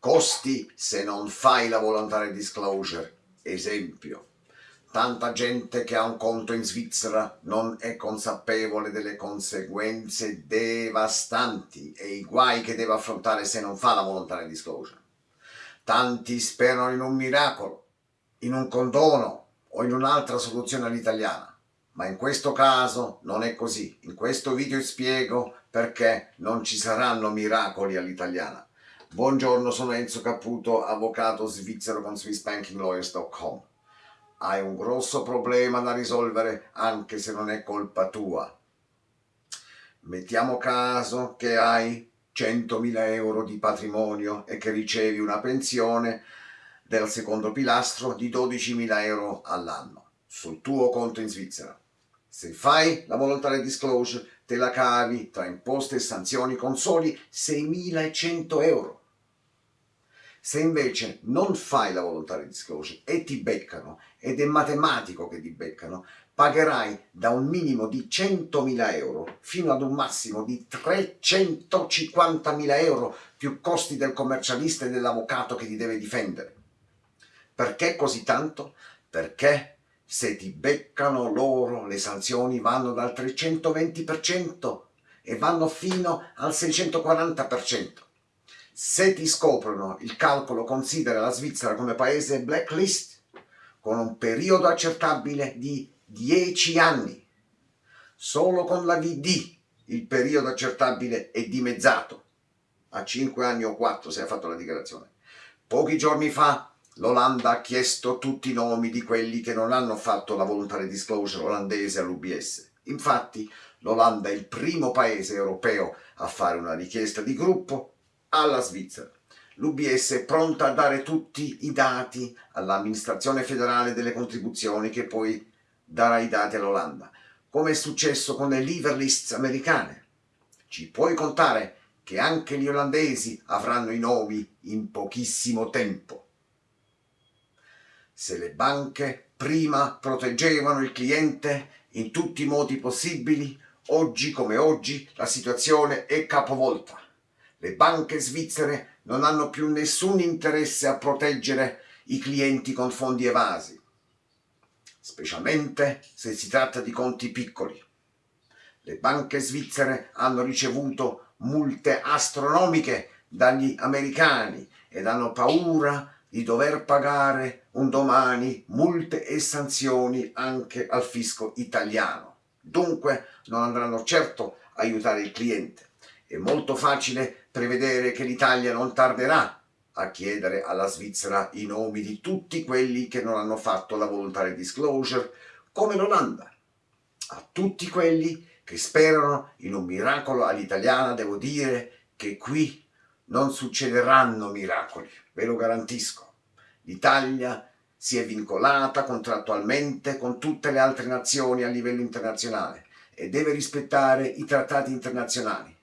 Costi se non fai la voluntary disclosure. Esempio. Tanta gente che ha un conto in Svizzera non è consapevole delle conseguenze devastanti e i guai che deve affrontare se non fa la voluntary disclosure. Tanti sperano in un miracolo, in un condono o in un'altra soluzione all'italiana, ma in questo caso non è così. In questo video spiego perché non ci saranno miracoli all'italiana. Buongiorno, sono Enzo Caputo, avvocato svizzero con SwissBankingLawyers.com hai un grosso problema da risolvere anche se non è colpa tua. Mettiamo caso che hai 100.000 euro di patrimonio e che ricevi una pensione del secondo pilastro di 12.000 euro all'anno sul tuo conto in Svizzera. Se fai la voluntary disclosure te la cavi tra imposte e sanzioni con soli 6.100 euro. Se invece non fai la voluntary disclosure e ti beccano, ed è matematico che ti beccano, pagherai da un minimo di 100.000 euro fino ad un massimo di 350.000 euro più costi del commercialista e dell'avvocato che ti deve difendere. Perché così tanto? Perché se ti beccano loro le sanzioni vanno dal 320% e vanno fino al 640%. Se ti scoprono, il calcolo considera la Svizzera come paese blacklist con un periodo accettabile di 10 anni. Solo con la VD il periodo accettabile è dimezzato a 5 anni o 4 se hai fatto la dichiarazione. Pochi giorni fa l'Olanda ha chiesto tutti i nomi di quelli che non hanno fatto la voluntary disclosure olandese all'UBS. Infatti l'Olanda è il primo paese europeo a fare una richiesta di gruppo alla Svizzera. L'UBS è pronta a dare tutti i dati all'amministrazione federale delle contribuzioni che poi darà i dati all'Olanda, come è successo con le lever lists americane. Ci puoi contare che anche gli olandesi avranno i nomi in pochissimo tempo. Se le banche prima proteggevano il cliente in tutti i modi possibili, oggi come oggi la situazione è capovolta. Le banche svizzere non hanno più nessun interesse a proteggere i clienti con fondi evasi, specialmente se si tratta di conti piccoli. Le banche svizzere hanno ricevuto multe astronomiche dagli americani ed hanno paura di dover pagare un domani multe e sanzioni anche al fisco italiano. Dunque non andranno certo a aiutare il cliente. È molto facile prevedere che l'Italia non tarderà a chiedere alla Svizzera i nomi di tutti quelli che non hanno fatto la voluntary disclosure, come l'Olanda. A tutti quelli che sperano in un miracolo all'italiana devo dire che qui non succederanno miracoli, ve lo garantisco. L'Italia si è vincolata contrattualmente con tutte le altre nazioni a livello internazionale e deve rispettare i trattati internazionali.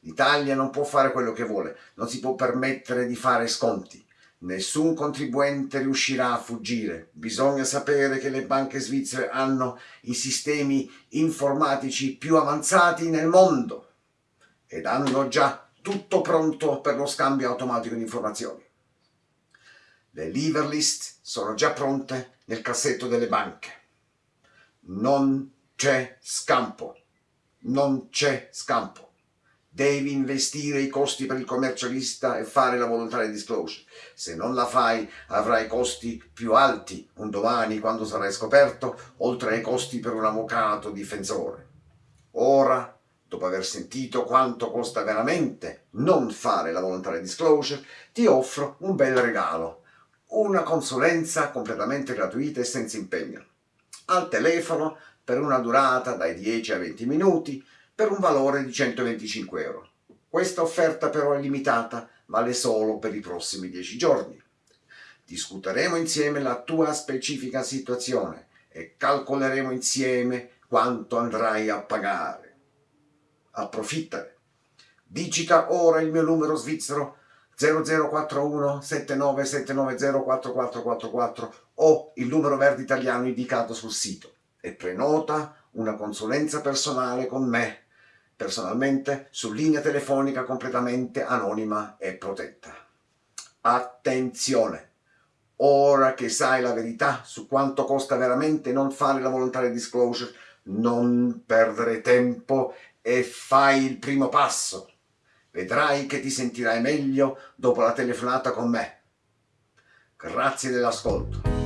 L'Italia non può fare quello che vuole, non si può permettere di fare sconti. Nessun contribuente riuscirà a fuggire. Bisogna sapere che le banche svizzere hanno i sistemi informatici più avanzati nel mondo ed hanno già tutto pronto per lo scambio automatico di informazioni. Le lever list sono già pronte nel cassetto delle banche. Non c'è scampo. Non c'è scampo devi investire i costi per il commercialista e fare la voluntary disclosure. Se non la fai avrai costi più alti un domani quando sarai scoperto, oltre ai costi per un avvocato difensore. Ora, dopo aver sentito quanto costa veramente non fare la voluntary disclosure, ti offro un bel regalo, una consulenza completamente gratuita e senza impegno. Al telefono per una durata dai 10 ai 20 minuti, per un valore di 125 euro. Questa offerta però è limitata, vale solo per i prossimi 10 giorni. Discuteremo insieme la tua specifica situazione e calcoleremo insieme quanto andrai a pagare. Approfittane. Digita ora il mio numero svizzero 0041 7979 4444 o il numero verde italiano indicato sul sito e prenota una consulenza personale con me personalmente su linea telefonica completamente anonima e protetta. Attenzione! Ora che sai la verità su quanto costa veramente non fare la volontaria disclosure, non perdere tempo e fai il primo passo. Vedrai che ti sentirai meglio dopo la telefonata con me. Grazie dell'ascolto.